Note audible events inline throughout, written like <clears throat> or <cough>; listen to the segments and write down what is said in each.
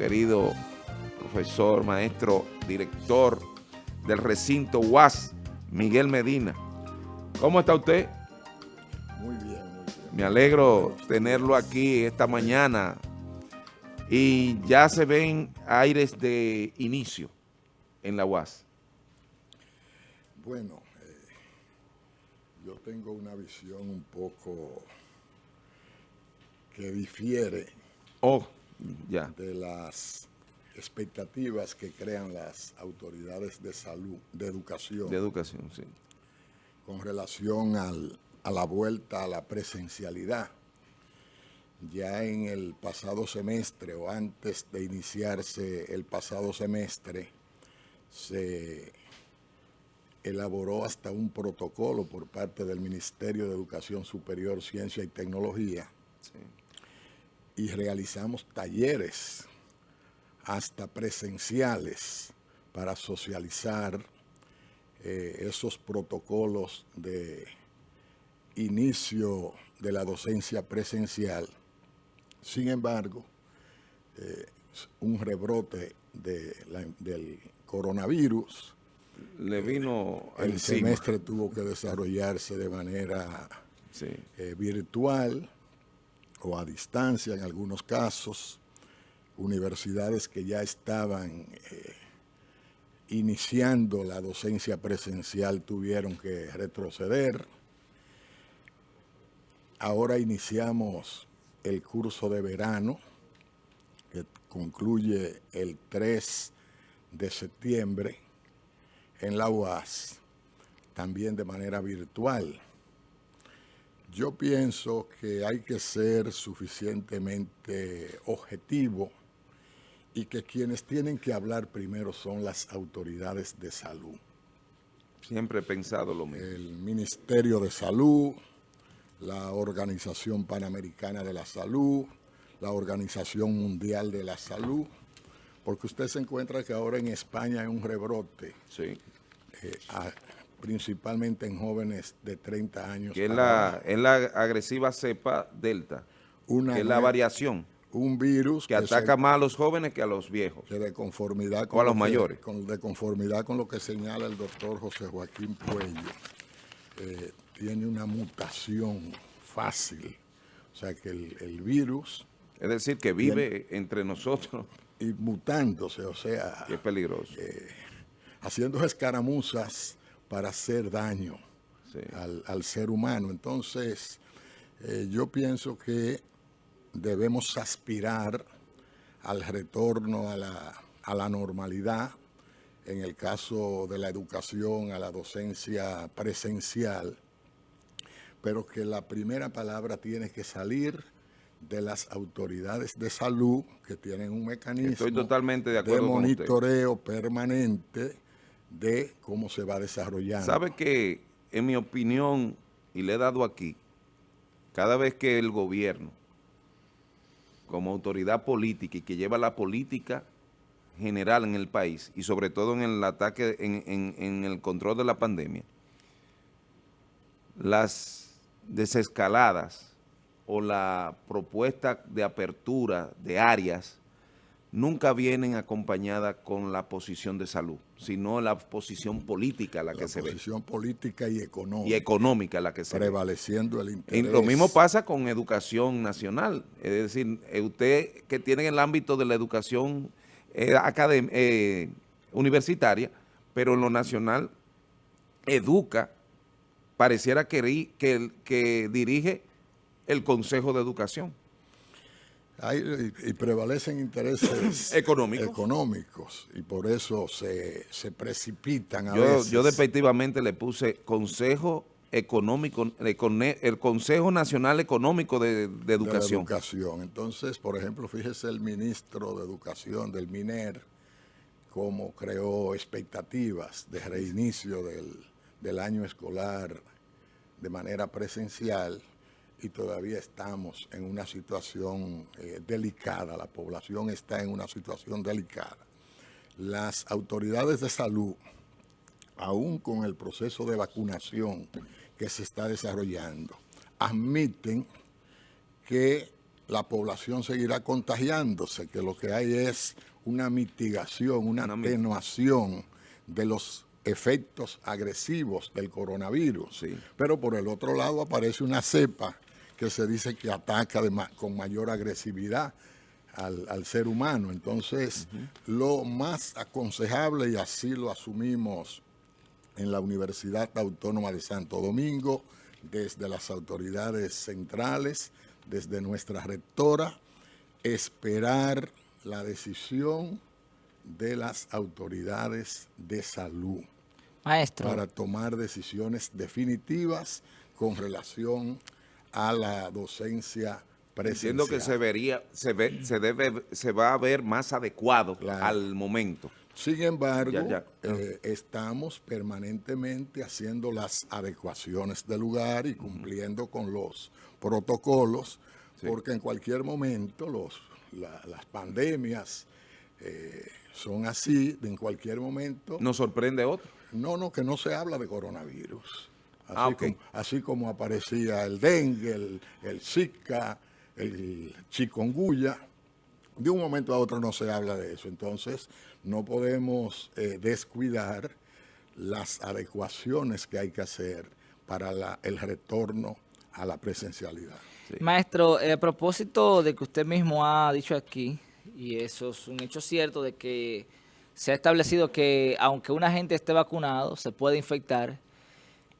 querido profesor, maestro, director del recinto UAS, Miguel Medina. ¿Cómo está usted? Muy bien, muy bien. Me alegro tenerlo aquí esta mañana y ya se ven aires de inicio en la UAS. Bueno, eh, yo tengo una visión un poco que difiere Oh, de las expectativas que crean las autoridades de salud, de educación, De educación, sí. con relación al- a la vuelta a la presencialidad. Ya en el pasado semestre o antes de iniciarse el pasado semestre, se elaboró hasta un protocolo por parte del Ministerio de Educación Superior, Ciencia y Tecnología sí. Y realizamos talleres hasta presenciales para socializar eh, esos protocolos de inicio de la docencia presencial. Sin embargo, eh, un rebrote de la- del coronavirus, Le vino el encima. semestre tuvo que desarrollarse de manera Sí. eh, virtual o a distancia en algunos casos, universidades que ya estaban eh, iniciando la docencia presencial tuvieron que retroceder. Ahora iniciamos el curso de verano, que concluye el 3 de septiembre en la UAS, también de manera virtual. Yo pienso que hay que ser suficientemente objetivo y que quienes tienen que hablar primero son las autoridades de salud. Siempre he pensado lo mismo. El Ministerio de Salud, la Organización Panamericana de la Salud, la Organización Mundial de la Salud, porque usted se encuentra que ahora en España hay un rebrote, Sí. eh, a- principalmente en jóvenes de 30 años. Que es la, es la agresiva cepa delta, Una que es la variación, un virus que ataca más a los jóvenes que a los viejos. que de conformidad O a los lo que- mayores. con- de conformidad con lo que señala el doctor José Joaquín Puello, eh, tiene una mutación fácil. O sea que el, el virus, Es decir, que vive entre nosotros, y mutándose, o sea, que es peligroso. haciendo escaramuzas para hacer daño Sí. al, al ser humano. Entonces, eh, yo pienso que debemos aspirar al retorno a la, a la normalidad, en el caso de la educación, a la docencia presencial, pero que la primera palabra tiene que salir de las autoridades de salud que tienen un mecanismo Estoy totalmente de acuerdo usted. monitoreo permanente de cómo se va desarrollando. Sabe que, en mi opinión, y le he dado aquí, cada vez que el gobierno, como autoridad política y que lleva la política general en el país, y sobre todo en el ataque, en, en- en el control de la pandemia, las desescaladas o la propuesta de apertura de áreas nunca vienen acompañadas con la posición de salud, sino la posición política la que la se ve posición política y económica, y económica la que se ve. prevaleciendo el Y interés. lo mismo pasa con educación nacional, es decir, eh, usted que tiene el ámbito de la educación eh, eh, universitaria, pero en lo nacional educa, pareciera que, ri- que, que dirige el Consejo de Educación. Hay- y, prevalecen intereses <clears throat> Económicos. económicos, y por eso se, se precipitan a Yo, veces. yo despectivamente le puse Consejo Económico, el Consejo Nacional Económico de, de de Educación. educación. Entonces, por ejemplo, fíjese el ministro de Educación del MINER, cómo creó expectativas de reinicio del, del año escolar de manera presencial y todavía estamos en una situación eh, delicada, la población está en una situación delicada. Las autoridades de salud, aún con el proceso de vacunación que se está desarrollando, admiten que la población seguirá contagiándose, que lo que hay es una mitigación, una, atenuación de los efectos agresivos del coronavirus. Pero por el otro lado aparece una cepa que se dice que ataca con mayor agresividad al, ser humano. Entonces, lo más aconsejable, y así lo asumimos en la Universidad Autónoma de Santo Domingo, desde las autoridades centrales, desde nuestra rectora, esperar la decisión de las autoridades de salud. Maestro. Para tomar decisiones definitivas con relación a la docencia presencial. Entiendo que se vería, se ve, se debe, se va a ver más adecuado al momento. Sin embargo, eh, estamos permanentemente haciendo las adecuaciones del lugar y cumpliendo con los protocolos, porque en cualquier momento los, las pandemias eh, son así, en cualquier momento. ¿Nos sorprende otro? No, no, que no se habla de coronavirus. Así, ah, como, así como aparecía el dengue, el, el zika, el chikungunya, de un momento a otro no se habla de eso. Entonces, no podemos eh, descuidar las adecuaciones que hay que hacer para el retorno a la presencialidad. Maestro, a propósito de que usted mismo ha dicho aquí, y eso es un hecho cierto, de que se ha establecido que aunque una gente esté vacunado, se puede infectar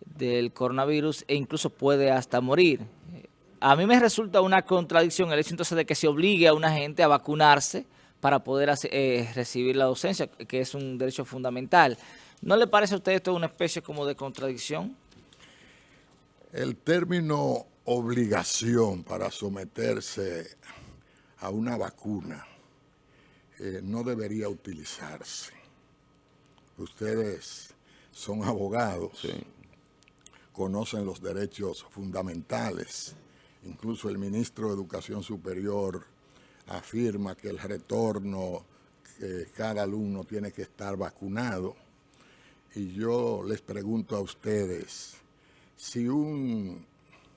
del coronavirus e incluso puede hasta morir. A mí me resulta una contradicción el hecho entonces de que se obligue a una gente a vacunarse para poder eh, recibir la docencia, que es un derecho fundamental. ¿No le parece a usted esto una especie como de contradicción? El término obligación para someterse a una vacuna eh, no debería utilizarse. Ustedes son abogados, conocen los derechos fundamentales. Incluso el ministro de Educación Superior afirma que el retorno, que cada alumno tiene que estar vacunado. Y yo les pregunto a ustedes, si un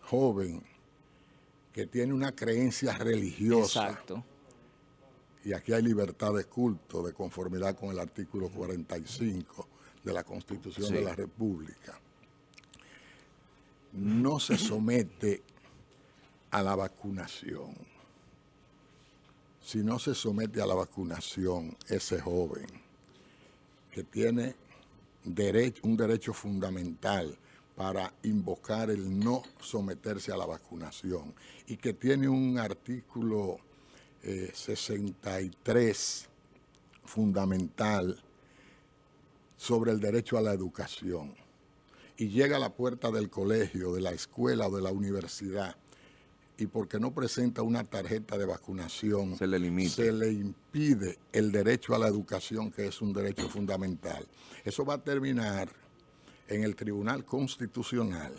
joven que tiene una creencia religiosa, y aquí hay libertad de culto de conformidad con el artículo 45 de la Constitución de la República, no se somete a la vacunación. Si no se somete a la vacunación ese joven que tiene derecho, un derecho fundamental para invocar el no someterse a la vacunación y que tiene un artículo 63 eh, fundamental sobre el derecho a la educación y llega a la puerta del colegio, de la escuela o de la universidad y porque no presenta una tarjeta de vacunación, se le, se le impide el derecho a la educación, que es un derecho fundamental. Eso va a terminar en el Tribunal Constitucional.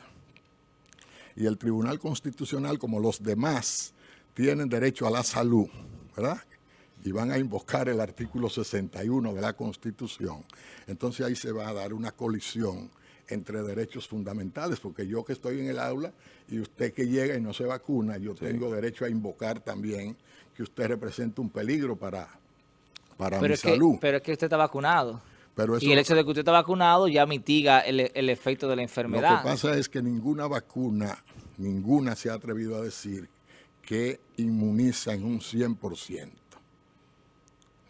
Y el Tribunal Constitucional, como los demás, tienen derecho a la salud, ¿verdad? Y van a invocar el artículo 61 de la Constitución. Entonces ahí se va a dar una colisión entre derechos fundamentales, porque yo que estoy en el aula y usted que llega y no se vacuna, yo tengo derecho a invocar también que usted representa un peligro para, para mi salud. pero es que usted está vacunado. y el hecho de que usted está vacunado ya mitiga el, el efecto de la enfermedad. Lo que pasa es que ninguna vacuna, ninguna se ha atrevido a decir que inmuniza en un 100%.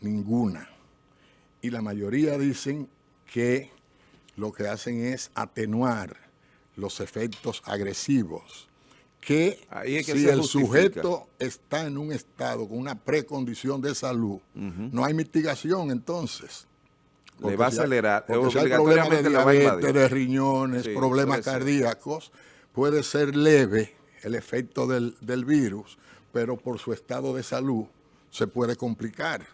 Ninguna. Y la mayoría dicen que lo que hacen es atenuar los efectos agresivos. Que, si el sujeto está en un estado con una precondición de salud, no hay mitigación entonces. Le va a acelerar. porque si hay problemas de diabetes, de riñones, problemas cardíacos, puede ser leve el efecto del, del virus, pero por su estado de salud se puede complicar.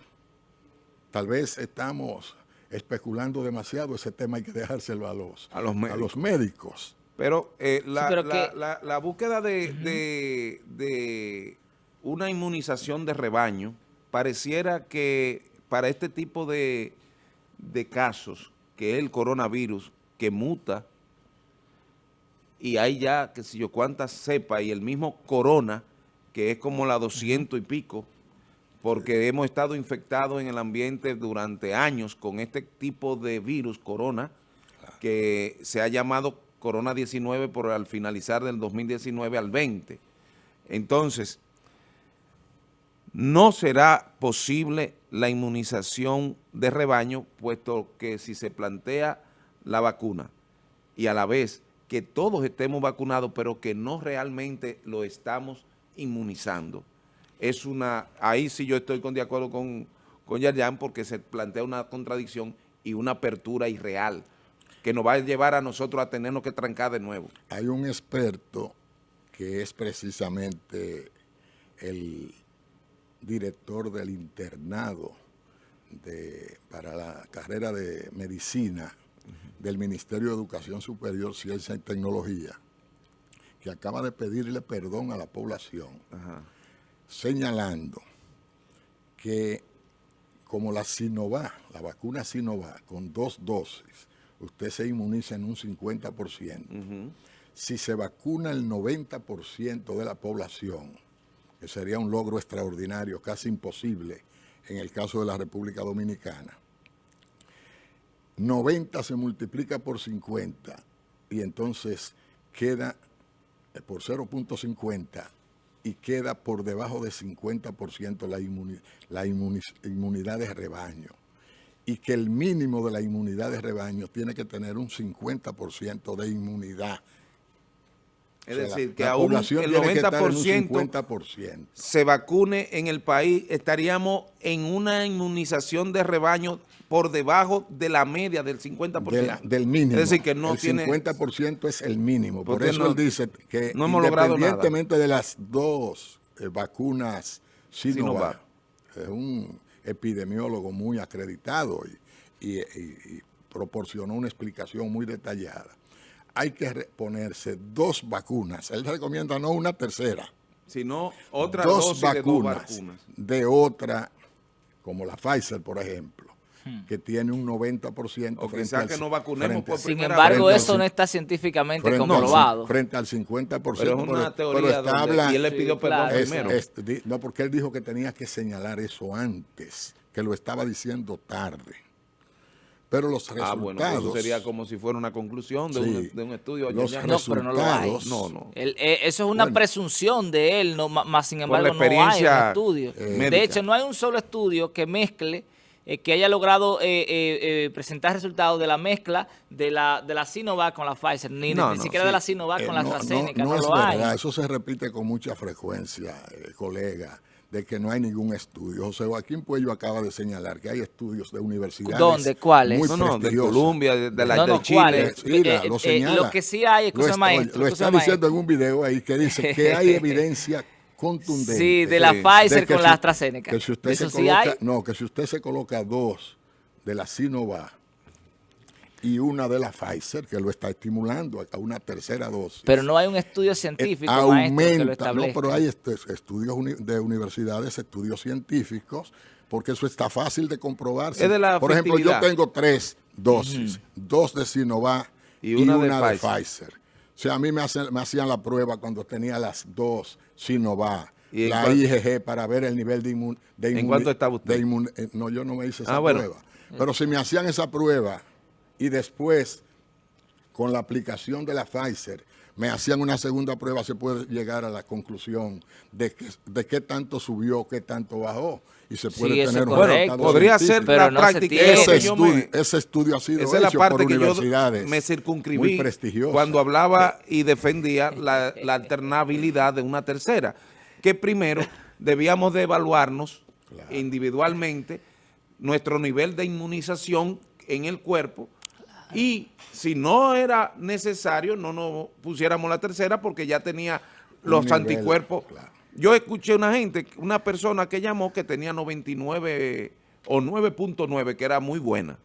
Tal vez estamos especulando demasiado ese tema, hay que dejárselo a los, a los, médicos. Pero, eh, la, búsqueda de, una inmunización de rebaño pareciera que para este tipo de, casos, que es el coronavirus, que muta, y hay ya, que si yo cuántas cepas, y el mismo corona, que es como la 200 y pico, porque hemos estado infectados en el ambiente durante años con este tipo de virus, corona, que se ha llamado corona 19 por al finalizar del 2019 al 20. Entonces, no será posible la inmunización de rebaño, puesto que si se plantea la vacuna y a la vez que todos estemos vacunados, pero que no realmente lo estamos inmunizando, es una, ahí sí yo estoy con, de acuerdo con, con porque se plantea una contradicción y una apertura irreal que nos va a llevar a nosotros a tenernos que trancar de nuevo. Hay un experto que es precisamente el director del internado de, para la carrera de medicina del Ministerio de Educación Superior, Ciencia y Tecnología, que acaba de pedirle perdón a la población, señalando que como la Sinovac, la vacuna Sinovac, con dos dosis, usted se inmuniza en un 50%. Si se vacuna el 90% de la población, que sería un logro extraordinario, casi imposible en el caso de la República Dominicana, 90 se multiplica por 50 y entonces queda eh, por 0.50 y queda por debajo de 50% la, la inmunidad de rebaño. Y que el mínimo de la inmunidad de rebaño tiene que tener un 50% de inmunidad es decir, que aún el 90% se vacune en el país, estaríamos en una inmunización de rebaño por debajo de la media del 50%. del mínimo. Es decir, que no el tiene... 50% es el mínimo. Por eso él dice que no hemos independientemente de las dos eh, vacunas Sinovac, es un epidemiólogo muy acreditado y proporcionó una explicación muy detallada hay que ponerse dos vacunas. Él recomienda no una tercera. Sino otra dos vacunas, de otra, como la Pfizer, por ejemplo, hmm. que tiene un 90% o frente al, que no vacunemos por Sin embargo, eso no está científicamente comprobado. frente al 50%. Pero es una teoría está y él le pidió perdón primero. no, porque él dijo que tenía que señalar eso antes, que lo estaba diciendo tarde. Pero los resultados... Ah, bueno, eso sería como si fuera una conclusión de, un, de un, estudio. Los no, pero no lo hay. No, no. Eh, eso es una presunción de él, no, más sin embargo no hay un estudio. Eh, de hecho, no hay un solo estudio que mezcle eh, que haya logrado presentar resultados de la mezcla de la, de la Sinovac con la Pfizer, ni, ni siquiera de la Sinovac con la AstraZeneca, no, es lo verdad, eso se repite con mucha frecuencia, colega de que no hay ningún estudio. José Joaquín Puello acaba de señalar que hay estudios de universidades ¿Dónde? ¿Cuáles? Muy no, no, de Colombia, de, la de Chile. Mira, lo, eh, eh, lo que sí hay, lo, maestro, lo está diciendo en un video ahí que dice que <laughs> hay evidencia contundente. Sí, de la Pfizer con la AstraZeneca. Que si usted se coloca, No, que si usted se coloca dos de la Sinovac y una de la Pfizer que lo está estimulando a una tercera dosis. Pero no hay un estudio científico, eh, aumenta, No, pero hay estudios de universidades, estudios científicos, porque eso está fácil de comprobar. Por ejemplo, yo tengo tres dosis, dos de Sinovac y una, de, Pfizer. O sea, a mí me, hacían la prueba cuando tenía las dos Sinovac, la IgG para ver el nivel de inmunidad. ¿En cuánto estaba usted? Eh, no, yo no me hice esa ah, prueba. Pero si me hacían esa prueba y después, con la aplicación de la Pfizer, me hacían una segunda prueba, se puede llegar a la conclusión de, que, de qué tanto subió, qué tanto bajó. Y se puede tener un bueno, podría ser pero la práctica. ese, estudio, ese estudio ha sido esa hecho es la parte por que universidades yo me circunscribí cuando hablaba y defendía la, la, alternabilidad de una tercera. Que primero debíamos de evaluarnos individualmente nuestro nivel de inmunización en el cuerpo y si no era necesario, no nos pusiéramos la tercera porque ya tenía los anticuerpos. Yo escuché una gente, una persona que llamó que tenía 99 o 9.9, que era muy buena.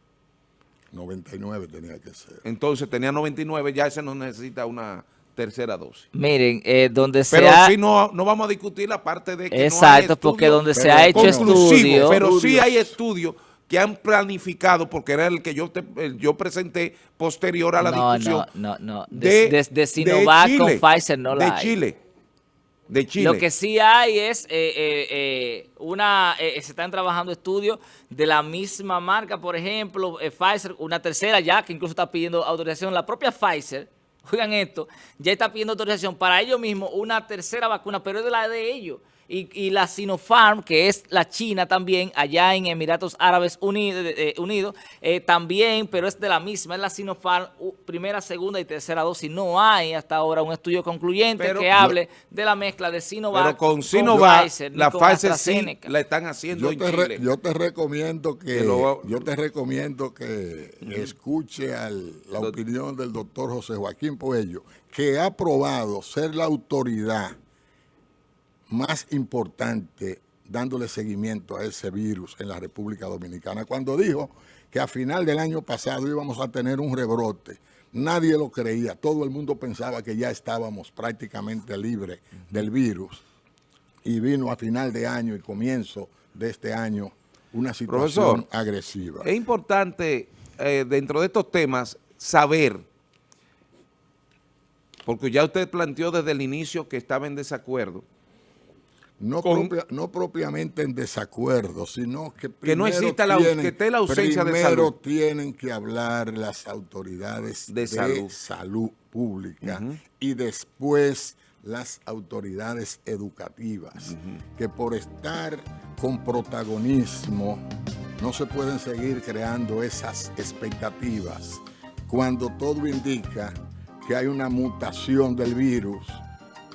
99 tenía que ser. Entonces tenía 99, ya ese no necesita una tercera dosis. Miren, eh, donde se Pero si no, no vamos a discutir la parte de que Exacto, porque donde se ha hecho estudio... Pero sí hay estudios que han planificado, porque era el que yo yo presenté posterior a la discusión. No, no, no. De, Sinovac con Pfizer no la De Chile. De Chile. Lo que sí hay es eh, eh, eh, una, se están trabajando estudios de la misma marca, por ejemplo, Pfizer, una tercera ya que incluso está pidiendo autorización, la propia Pfizer, <laughs> oigan esto, ya está pidiendo autorización para ellos mismos una tercera vacuna, pero es de la de ellos y, la Sinopharm, que es la China también, allá en Emiratos Árabes eh, Unidos, eh, también, pero es de la misma, es la Sinopharm, primera, segunda y tercera dosis. No hay hasta ahora un estudio concluyente que hable de la mezcla de Sinovac pero con, Sinovac, Pfizer, la Pfizer sí la están haciendo yo te, yo te recomiendo que, yo te recomiendo que escuche la opinión del doctor José Joaquín Puello, que ha probado ser la autoridad más importante dándole seguimiento a ese virus en la República Dominicana. Cuando dijo que a final del año pasado íbamos a tener un rebrote, nadie lo creía, todo el mundo pensaba que ya estábamos prácticamente libres del virus y vino a final de año y comienzo de este año una situación agresiva. Es importante eh, dentro de estos temas saber, porque ya usted planteó desde el inicio que estaba en desacuerdo, no, no propiamente en desacuerdo, sino que que no exista la, que esté la ausencia de salud. tienen que hablar las autoridades de, salud. pública y después las autoridades educativas, que por estar con protagonismo no se pueden seguir creando esas expectativas cuando todo indica que hay una mutación del virus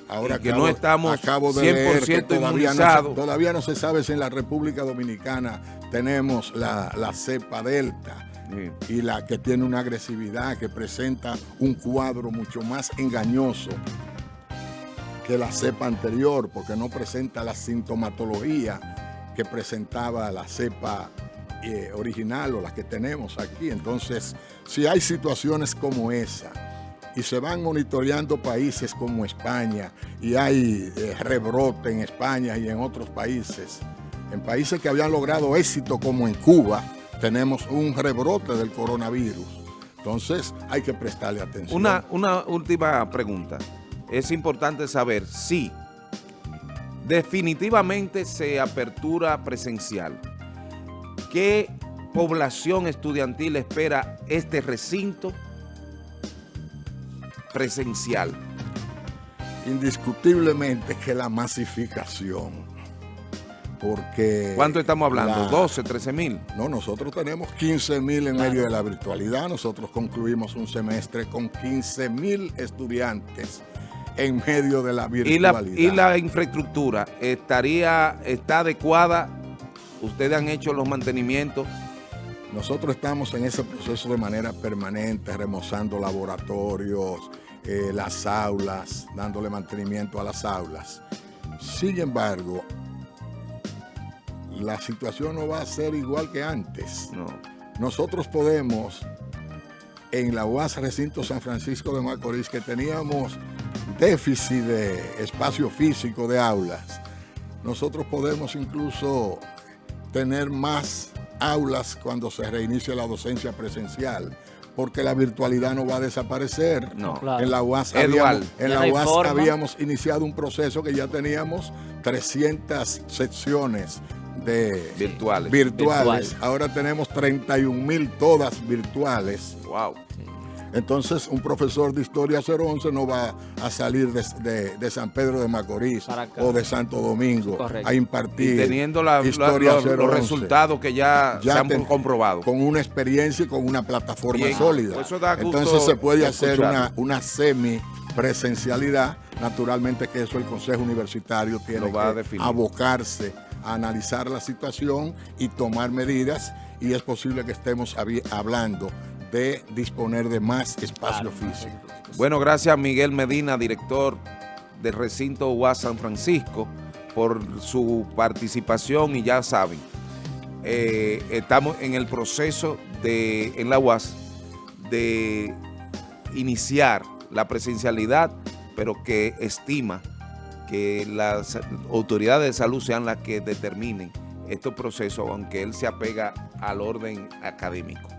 Ahora que no estamos 100% inmunizados. todavía no se sabe si en la República Dominicana tenemos la, cepa delta y la que tiene una agresividad que presenta un cuadro mucho más engañoso que la cepa anterior porque no presenta la sintomatología que presentaba la cepa eh, original o la que tenemos aquí. Entonces, si hay situaciones como esa, y se van monitoreando países como España y hay eh, rebrote en España y en otros países. En países que habían logrado éxito como en Cuba, tenemos un rebrote del coronavirus. Entonces hay que prestarle atención. Una, una última pregunta. Es importante saber si definitivamente se apertura presencial. ¿Qué población estudiantil espera este recinto presencial? Indiscutiblemente que la masificación, porque... ¿Cuánto estamos hablando? ¿12, 13 mil? No, nosotros tenemos 15 mil en medio de la virtualidad, nosotros concluimos un semestre con 15 mil estudiantes en medio de la virtualidad. ¿Y la, infraestructura estaría, está adecuada? ¿Ustedes han hecho los mantenimientos? Nosotros estamos en ese proceso de manera permanente, remozando laboratorios, eh, las aulas, dándole mantenimiento a las aulas. Sin embargo, la situación no va a ser igual que antes. No. Nosotros podemos, en la UAS Recinto San Francisco de Macorís, que teníamos déficit de espacio físico de aulas, nosotros podemos incluso tener más aulas cuando se reinicie la docencia presencial porque la virtualidad no va a desaparecer. En la UAS, habíamos, en la UAS habíamos iniciado un proceso que ya teníamos 300 secciones de virtuales. virtuales. Ahora tenemos 31 mil todas virtuales. Wow. Entonces, un profesor de Historia 011 no va a salir de, San Pedro de Macorís o de Santo Domingo a impartir teniendo Historia los resultados que ya, se han comprobado. Con una experiencia y con una plataforma sólida. Entonces se puede hacer una, una semi presencialidad, naturalmente que eso el Consejo Universitario tiene que abocarse a analizar la situación y tomar medidas y es posible que estemos hablando de disponer de más espacio físico. Bueno, gracias Miguel Medina, director del recinto UAS San Francisco, por su participación y ya saben, eh, estamos en el proceso de, en la UAS de iniciar la presencialidad, pero que estima que las autoridades de salud sean las que determinen estos procesos, aunque él se apega al orden académico.